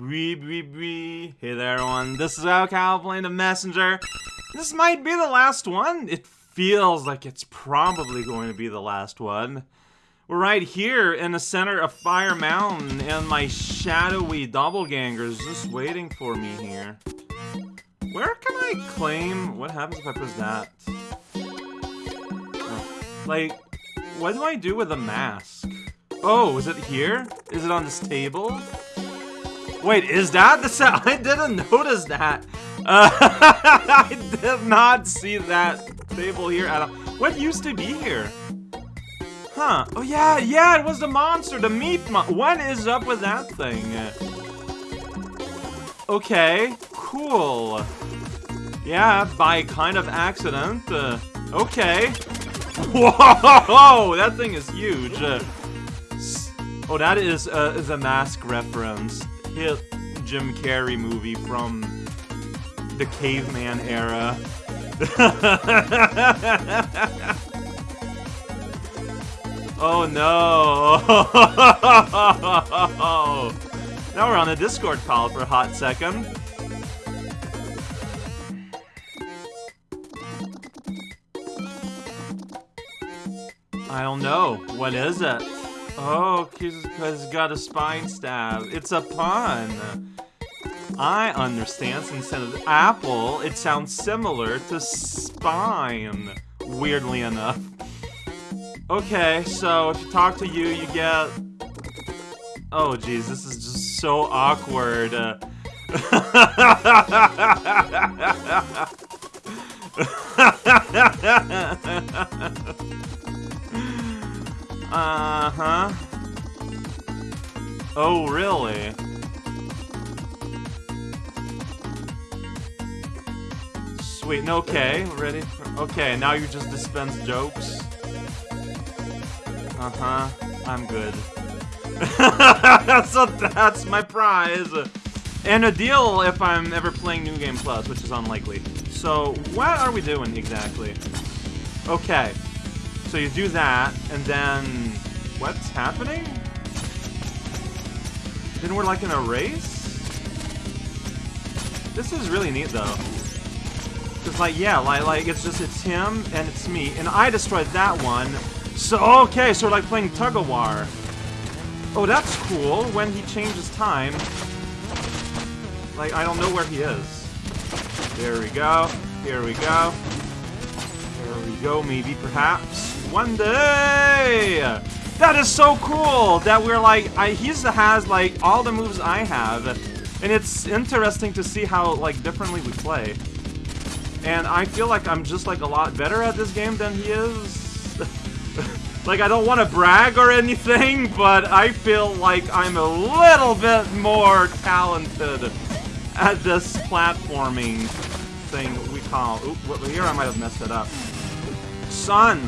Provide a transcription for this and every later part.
Wee wee wee. Hey there, everyone. This is raocow playing the messenger. This might be the last one. It feels like it's probably going to be the last one. We're right here in the center of Fire Mountain, and my shadowy doppelganger is just waiting for me here. Where can I claim? What happens if I press that? Oh, like, what do I do with a mask? Oh, is it here? Is it on this table? Wait, is that the sound? I didn't notice that. Uh, I did not see that table here at all. What used to be here? Huh. Oh, yeah, yeah, it was the monster, the meat mon- What is up with that thing? Okay, cool. Yeah, by kind of accident. Uh, okay. Whoa, that thing is huge. Uh, oh, that is, uh, a mask reference. Hit Jim Carrey movie from the caveman era. oh no! now we're on a Discord call for a hot second. I don't know. What is it? Oh, it's got a spine stab. It's a pun. I understand since of apple, it sounds similar to spine, weirdly enough. Okay, so if you talk to you, you get... Oh jeez, this is just so awkward. uh-huh. Oh, really? Sweet, okay, ready? Okay, now you just dispense jokes. Uh-huh, I'm good. so that's my prize! And a deal if I'm ever playing New Game Plus, which is unlikely. So, what are we doing exactly? Okay, so you do that, and then... What's happening? Then we're like in a race? This is really neat, though. Cause like, yeah, like, like, it's just, it's him, and it's me, and I destroyed that one. So, okay, so we're like playing tug-of-war. Oh, that's cool, when he changes time. Like, I don't know where he is. There we go, here we go. There we go, maybe, perhaps. One day! That is so cool that we're like, I, he's has like all the moves I have. And it's interesting to see how like differently we play. And I feel like I'm just like a lot better at this game than he is. like I don't want to brag or anything, but I feel like I'm a little bit more talented at this platforming thing we call. Oop, here I might have messed it up. Sun.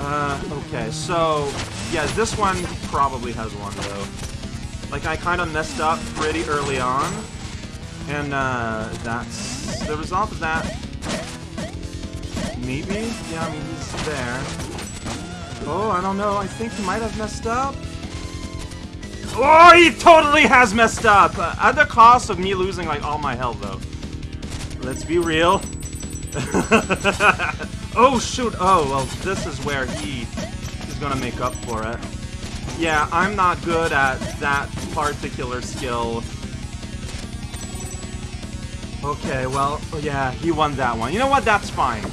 Uh, okay, so, yeah, this one probably has one, though. Like, I kind of messed up pretty early on, and, uh, that's the result of that. Maybe? Yeah, I mean, he's there. Oh, I don't know, I think he might have messed up. Oh, he totally has messed up! Uh, at the cost of me losing, like, all my health, though. Let's be real. oh, shoot. Oh, well, this is where he is gonna make up for it. Yeah, I'm not good at that particular skill. Okay, well, yeah, he won that one. You know what? That's fine.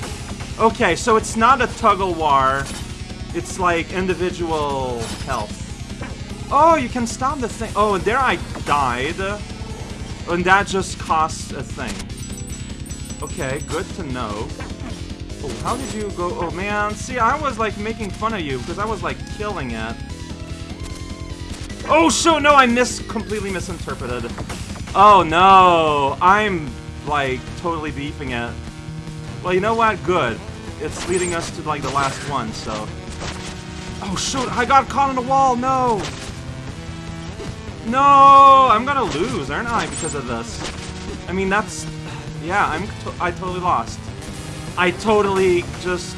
Okay, so it's not a tug-of-war. It's like individual health. Oh, you can stop the thing. Oh, and there I died. And that just costs a thing. Okay, good to know. Oh, how did you go? Oh, man. See, I was, like, making fun of you because I was, like, killing it. Oh, shoot! No, I mis- completely misinterpreted. Oh, no. I'm, like, totally beefing it. Well, you know what? Good. It's leading us to, like, the last one, so... Oh, shoot! I got caught on the wall! No! No! I'm gonna lose, aren't I, because of this? I mean, that's... Yeah, I'm I totally lost. I totally just...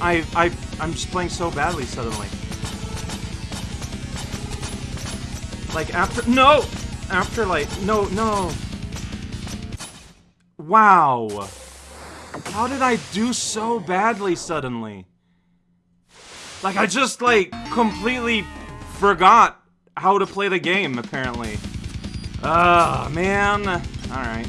I, I, I'm just playing so badly suddenly. Like, after- No! After, like- No, no. Wow. How did I do so badly suddenly? Like, I just, like, completely forgot how to play the game, apparently. Ah, uh, man. Alright.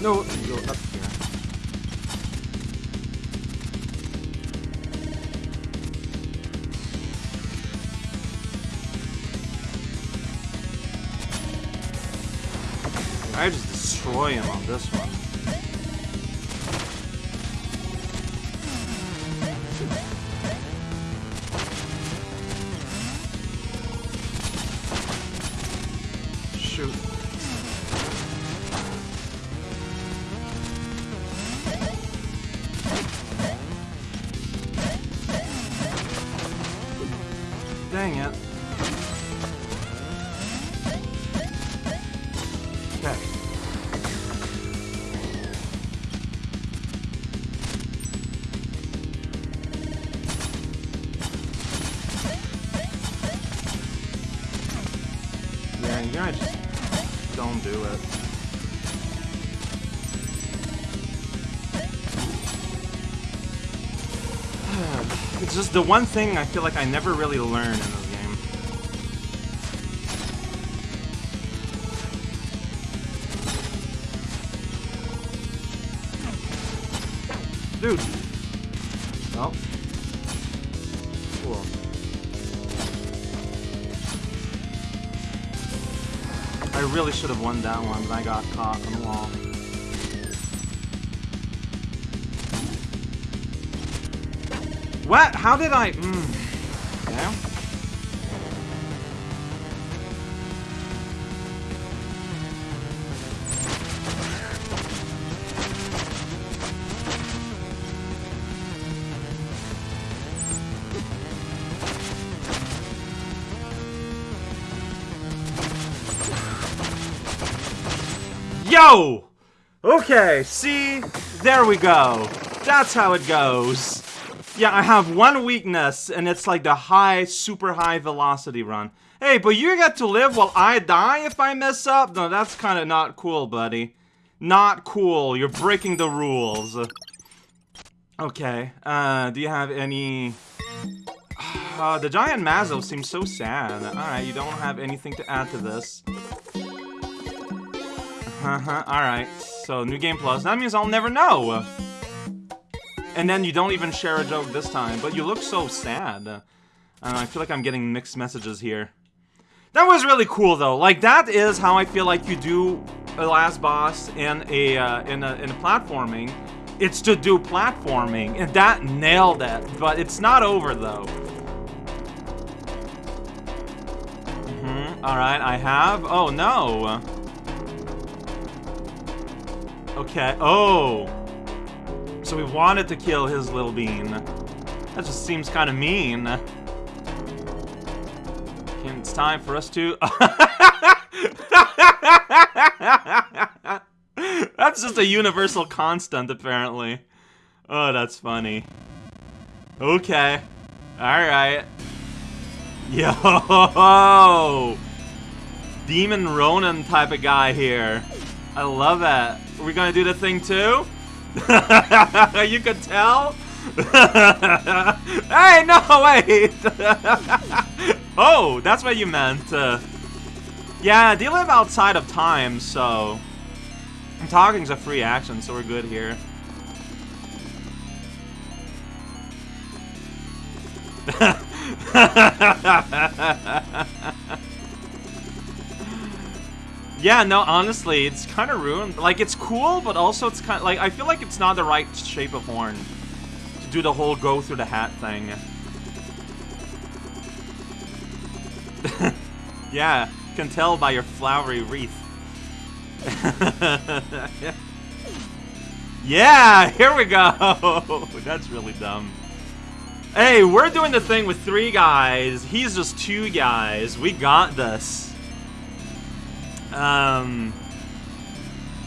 No, you go up here. I just destroy him on this one. just the one thing I feel like I never really learn really should have won that one, but I got caught on the wall. What? How did I... Mm. Yeah? Yo! Okay, see? There we go. That's how it goes. Yeah, I have one weakness, and it's like the high, super high velocity run. Hey, but you get to live while I die if I mess up? No, that's kind of not cool, buddy. Not cool. You're breaking the rules. Okay, uh, do you have any... Uh, the giant Mazo seems so sad. Alright, you don't have anything to add to this. Uh-huh, alright. So, New Game Plus. That means I'll never know! And then you don't even share a joke this time, but you look so sad. Uh, I feel like I'm getting mixed messages here. That was really cool though. Like that is how I feel like you do a last boss in a uh, in a in a platforming. It's to do platforming, and that nailed it. But it's not over though. Mm hmm All right, I have. Oh no. Okay. Oh. So we wanted to kill his little bean. That just seems kind of mean. It's time for us to... that's just a universal constant, apparently. Oh, that's funny. Okay. Alright. Yo! Demon Ronin type of guy here. I love that. Are we gonna do the thing too? you could tell? hey, no, wait! oh, that's what you meant. Uh, yeah, they live outside of time, so... Talking's a free action, so we're good here. Yeah, no, honestly, it's kind of ruined. Like, it's cool, but also it's kind of, like, I feel like it's not the right shape of horn to do the whole go through the hat thing. yeah, can tell by your flowery wreath. yeah, here we go! That's really dumb. Hey, we're doing the thing with three guys. He's just two guys. We got this. Um.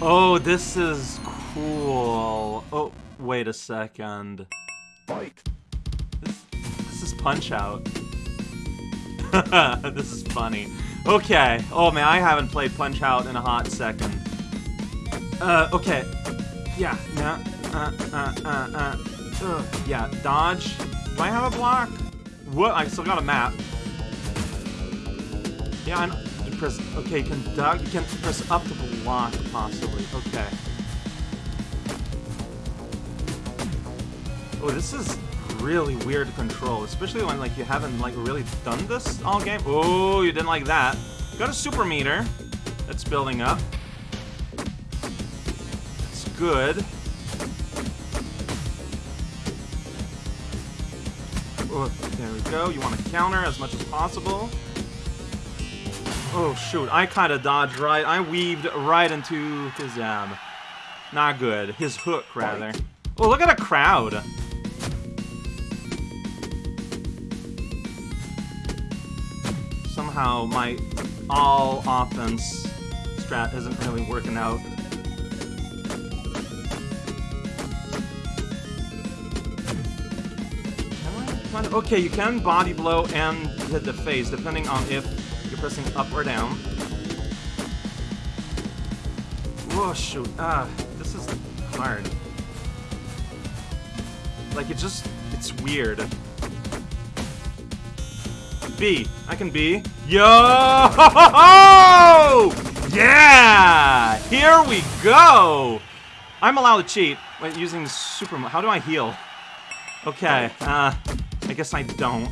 Oh, this is cool. Oh, wait a second. Fight. This, this is Punch Out. this is funny. Okay. Oh man, I haven't played Punch Out in a hot second. Uh, okay. Yeah, yeah. Uh, uh, uh, uh. uh. Yeah, dodge. Do I have a block? What? I still got a map. Yeah, I know press... Okay, can. You can press up to block, possibly. Okay. Oh, this is really weird to control, especially when, like, you haven't, like, really done this all game. Oh, you didn't like that. Got a super meter that's building up. It's good. Oh, there we go. You want to counter as much as possible. Oh, shoot. I kind of dodged right. I weaved right into his, um... Not good. His hook, rather. Oh, look at a crowd. Somehow my all offense strat isn't really working out. Okay, you can body blow and hit the face, depending on if pressing up or down. Oh shoot. Ah, this is hard. Like, it just... It's weird. B. I can B. Yo! Yeah! Here we go! I'm allowed to cheat. Wait, using super... How do I heal? Okay, uh... I guess I don't.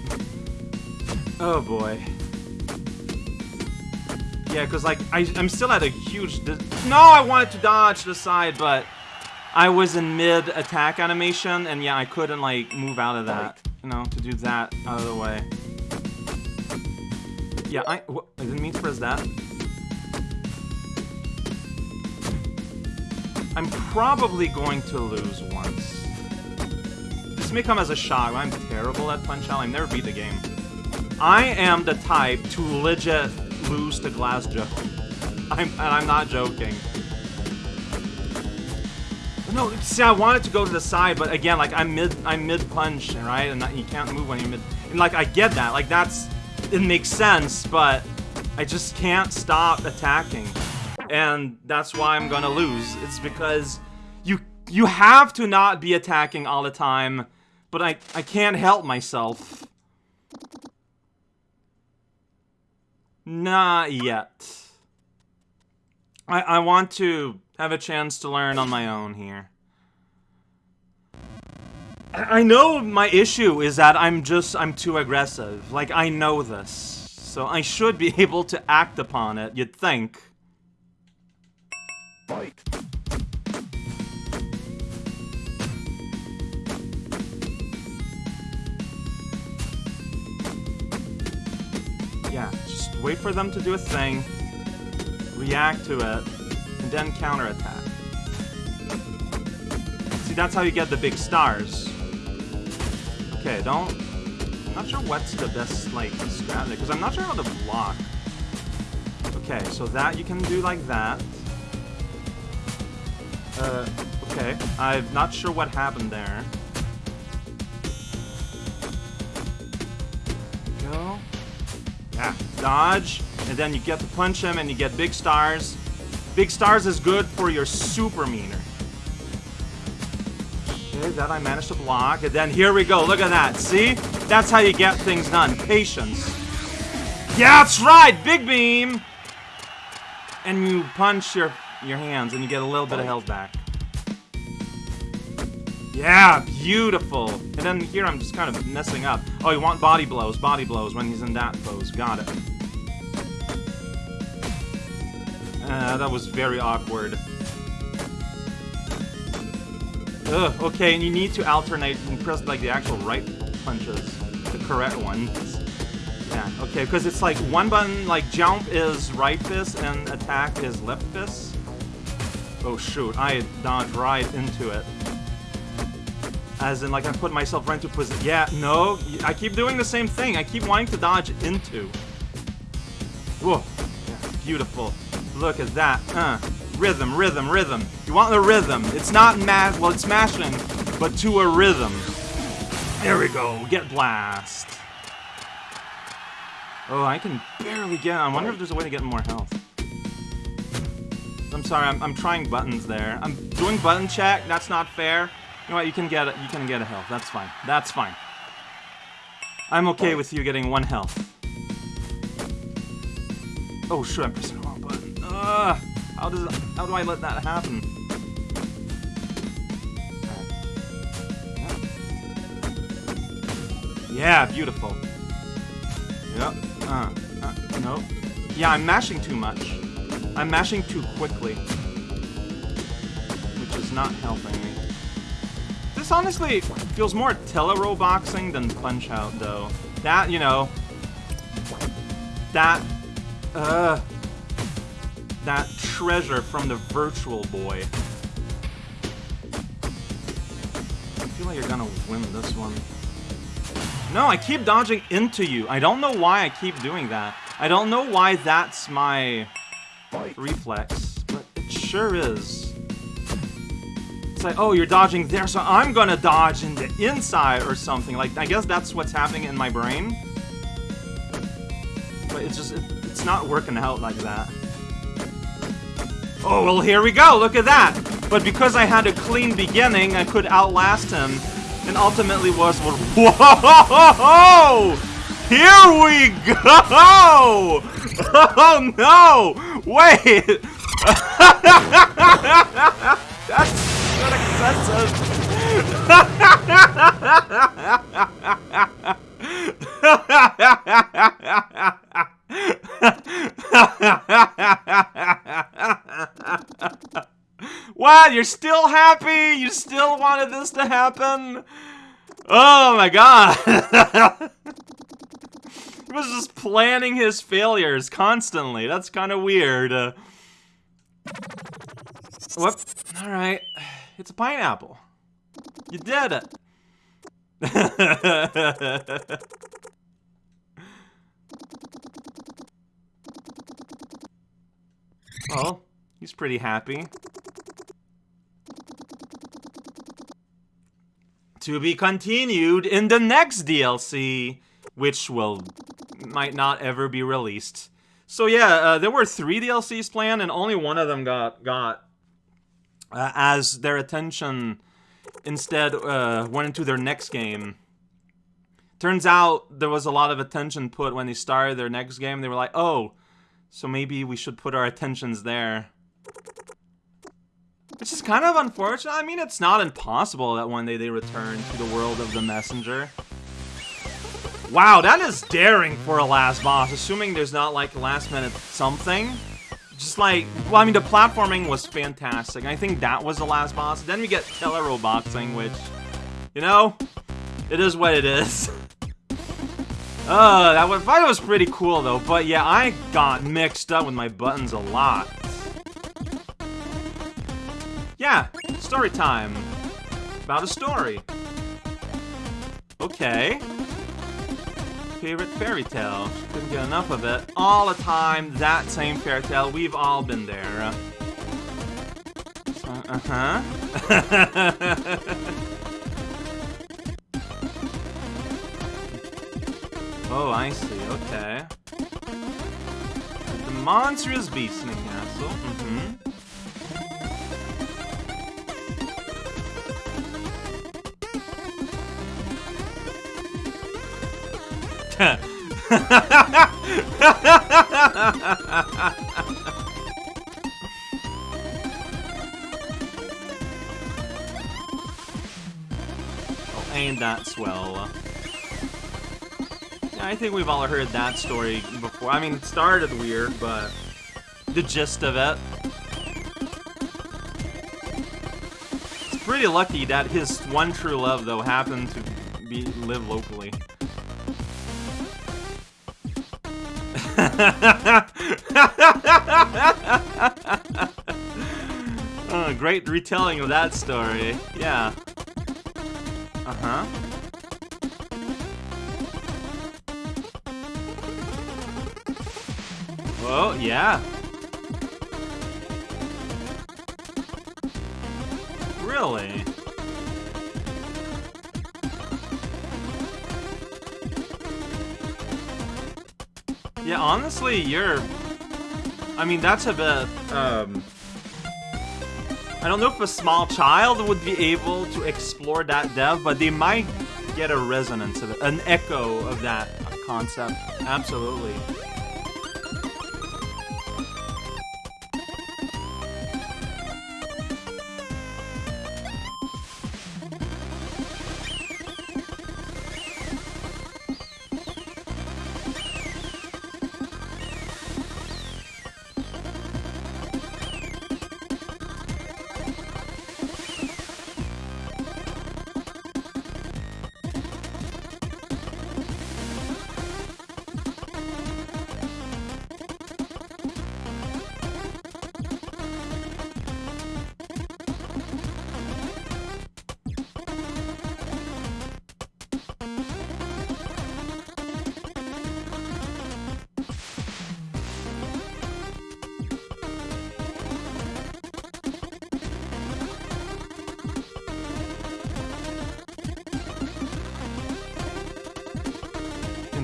Oh boy. Yeah, because, like, I, I'm still at a huge... No, I wanted to dodge the side, but I was in mid-attack animation, and yeah, I couldn't, like, move out of that. You know, to do that out of the way. Yeah, I... I didn't mean to press that. I'm probably going to lose once. This may come as a shock. I'm terrible at Punch-Out. I've never beat the game. I am the type to legit lose to Glass. I'm, and I'm not joking. No, see, I wanted to go to the side, but again, like, I'm mid, I'm mid-punch, right? And you can't move when you're mid... And, like, I get that. Like, that's... It makes sense, but I just can't stop attacking. And that's why I'm gonna lose. It's because you you have to not be attacking all the time, but I, I can't help myself. Not yet. I, I want to have a chance to learn on my own here. I I know my issue is that I'm just, I'm too aggressive. Like, I know this. So I should be able to act upon it, you'd think. Fight. Yeah, Wait for them to do a thing, react to it, and then counterattack. See, that's how you get the big stars. Okay, don't... I'm not sure what's the best, like, strategy, because I'm not sure how to block. Okay, so that you can do like that. Uh, okay. I'm not sure what happened there. Yeah, dodge, and then you get to punch him and you get big stars. Big stars is good for your super meter. Okay, that I managed to block, and then here we go, look at that, see? That's how you get things done, patience. Yeah, that's right, big beam! And you punch your, your hands and you get a little bit of health back. Yeah, beautiful. And then here I'm just kind of messing up. Oh, you want body blows, body blows when he's in that pose. Got it. Uh, that was very awkward. Ugh, okay, and you need to alternate and press like the actual right punches, the correct ones. Yeah, okay, because it's like one button, like jump is right fist and attack is left fist. Oh shoot, I dodged right into it. As in, like, I put myself right into position. Yeah, no, I keep doing the same thing. I keep wanting to dodge into. Whoa, beautiful. Look at that, uh. Rhythm, rhythm, rhythm. You want the rhythm. It's not mash, well, it's mashing, but to a rhythm. There we go, get blast. Oh, I can barely get, I wonder if there's a way to get more health. I'm sorry, I'm, I'm trying buttons there. I'm doing button check, that's not fair. You know what, you can get it, you can get a health, that's fine. That's fine. I'm okay with you getting one health. Oh, shoot, I'm pressing the wrong button. Ugh. How does how do I let that happen? Yeah, beautiful. Yep. Uh, uh, no. Yeah, I'm mashing too much. I'm mashing too quickly. Which is not helping me. This honestly feels more tele-roboxing than Punch-Out, though. That, you know... That... Uh that treasure from the Virtual Boy. I feel like you're gonna win this one. No, I keep dodging into you. I don't know why I keep doing that. I don't know why that's my reflex, but it sure is. It's like, oh, you're dodging there, so I'm gonna dodge in the inside or something. Like, I guess that's what's happening in my brain. But it's just, it, it's not working out like that. Oh, well, here we go. Look at that. But because I had a clean beginning, I could outlast him. And ultimately was... Whoa! Here we go! Oh, no! Wait! What? You're still happy? You still wanted this to happen? Oh my god. he was just planning his failures constantly. That's kind of weird. Uh, whoop. Alright. It's a pineapple. You did it. well, he's pretty happy. To be continued in the next DLC, which will might not ever be released. So yeah, uh, there were three DLCs planned, and only one of them got got uh, as their attention instead uh, went into their next game. Turns out there was a lot of attention put when they started their next game. They were like, oh, so maybe we should put our attentions there. Which is kind of unfortunate. I mean, it's not impossible that one day they return to the world of the messenger. Wow, that is daring for a last boss, assuming there's not, like, last minute something. Just like, well, I mean, the platforming was fantastic. I think that was the last boss. Then we get tele-roboxing, which, you know, it is what it is. uh, that was, fight was pretty cool, though. But yeah, I got mixed up with my buttons a lot. Yeah, story time. About a story. Okay. Favorite fairy tale. Couldn't get enough of it. All the time, that same fairy tale. We've all been there. Uh, uh-huh. oh, I see. Okay. The monstrous beast in the castle. Mm-hmm. oh, ain't that swell. Uh, yeah, I think we've all heard that story before. I mean, it started weird, but the gist of it. It's pretty lucky that his one true love, though, happened to be live locally. Oh, great retelling of that story. Yeah. Uh-huh. Oh, yeah. Really? Yeah, honestly, you're... I mean, that's a bit, um... I don't know if a small child would be able to explore that depth, but they might get a resonance of it, an echo of that concept. Absolutely.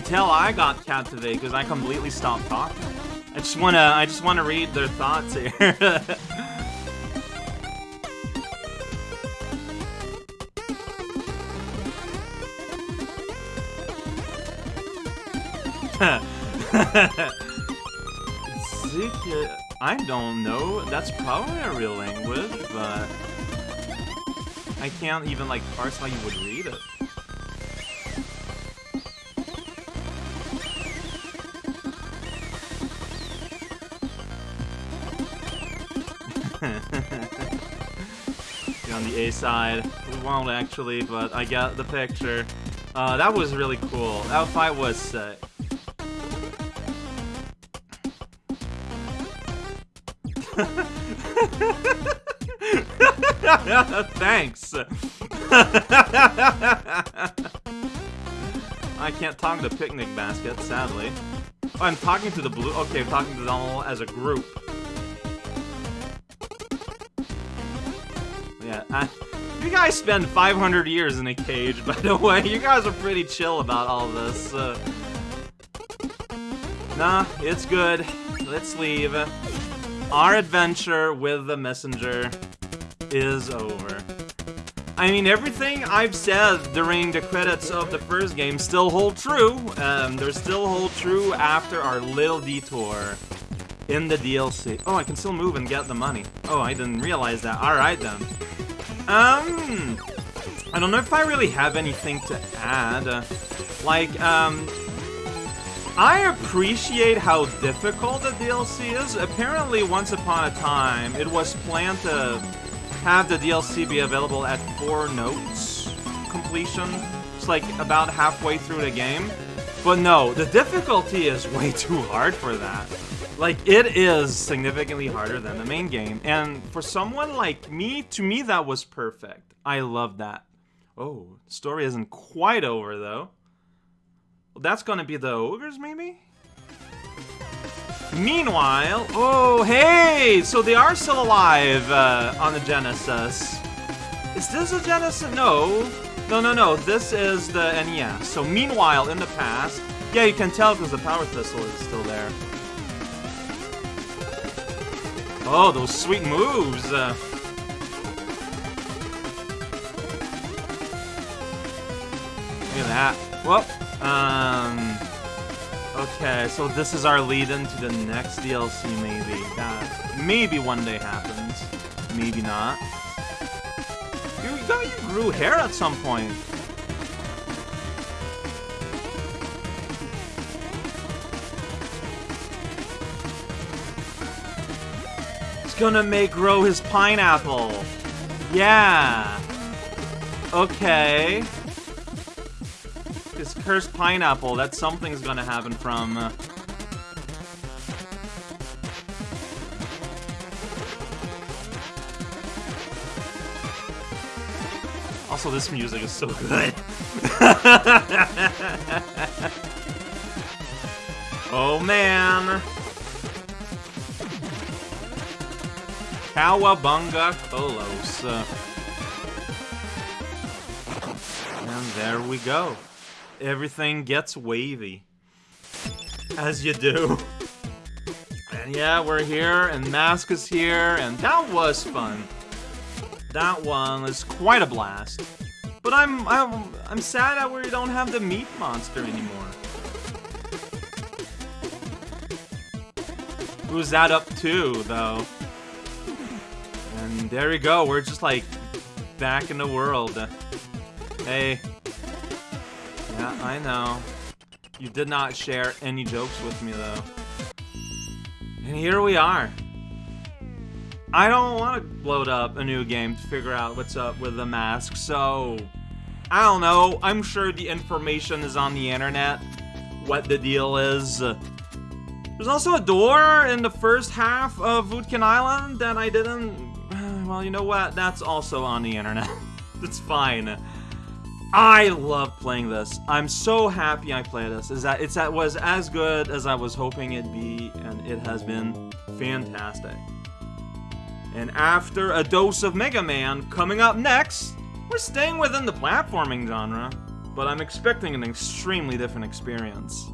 Tell I got captivated because I completely stopped talking. I just wanna I just wanna read their thoughts here. I don't know. That's probably a real language, but I can't even like parse how you would read it. Side. We won't actually, but I got the picture. Uh, that was really cool. That fight was sick. Thanks. I can't talk to picnic basket, sadly. Oh, I'm talking to the blue. Okay, I'm talking to them all as a group. Guys spend 500 years in a cage, by the way. You guys are pretty chill about all this. Uh, nah, it's good. Let's leave. Our adventure with the messenger is over. I mean, everything I've said during the credits of the first game still hold true. Um, they still hold true after our little detour in the DLC. Oh, I can still move and get the money. Oh, I didn't realize that. Alright then. Um, I don't know if I really have anything to add. Like, um, I appreciate how difficult the DLC is. Apparently, once upon a time, it was planned to have the DLC be available at four notes completion. It's like about halfway through the game. But no, the difficulty is way too hard for that. Like, it is significantly harder than the main game. And for someone like me, to me, that was perfect. I love that. Oh, story isn't quite over, though. Well, that's gonna be the ogres, maybe? Meanwhile, oh, hey! So they are still alive uh, on the Genesis. Is this a Genesis? No. No, no, no. This is the NES. So meanwhile, in the past, yeah, you can tell because the Power Thistle is still there. Oh, those sweet moves! Uh, look at that. Well, um... Okay, so this is our lead into the next DLC, maybe. That maybe one day happens. Maybe not. You, thought you grew hair at some point. Gonna make grow his pineapple. Yeah. Okay. His cursed pineapple, that something's gonna happen from... Uh, Also, this music is so good. oh, man. Cowabunga Kolos. And there we go. Everything gets wavy. As you do. And yeah, we're here, and Mask is here, and that was fun. That one was quite a blast. But I'm I'm I'm sad that we don't have the meat monster anymore. Who's that up to, though? There we go, we're just like back in the world. Hey. Yeah, I know. You did not share any jokes with me, though. And here we are. I don't want to load up a new game to figure out what's up with the mask, so... I don't know, I'm sure the information is on the internet, what the deal is. There's also a door in the first half of Voodkin Island that I didn't... Well, you know what, that's also on the internet. it's fine. I love playing this. I'm so happy I play this. Is that it's that was as good as I was hoping it'd be, and it has been fantastic. And after a dose of Mega Man, coming up next, we're staying within the platforming genre, but I'm expecting an extremely different experience.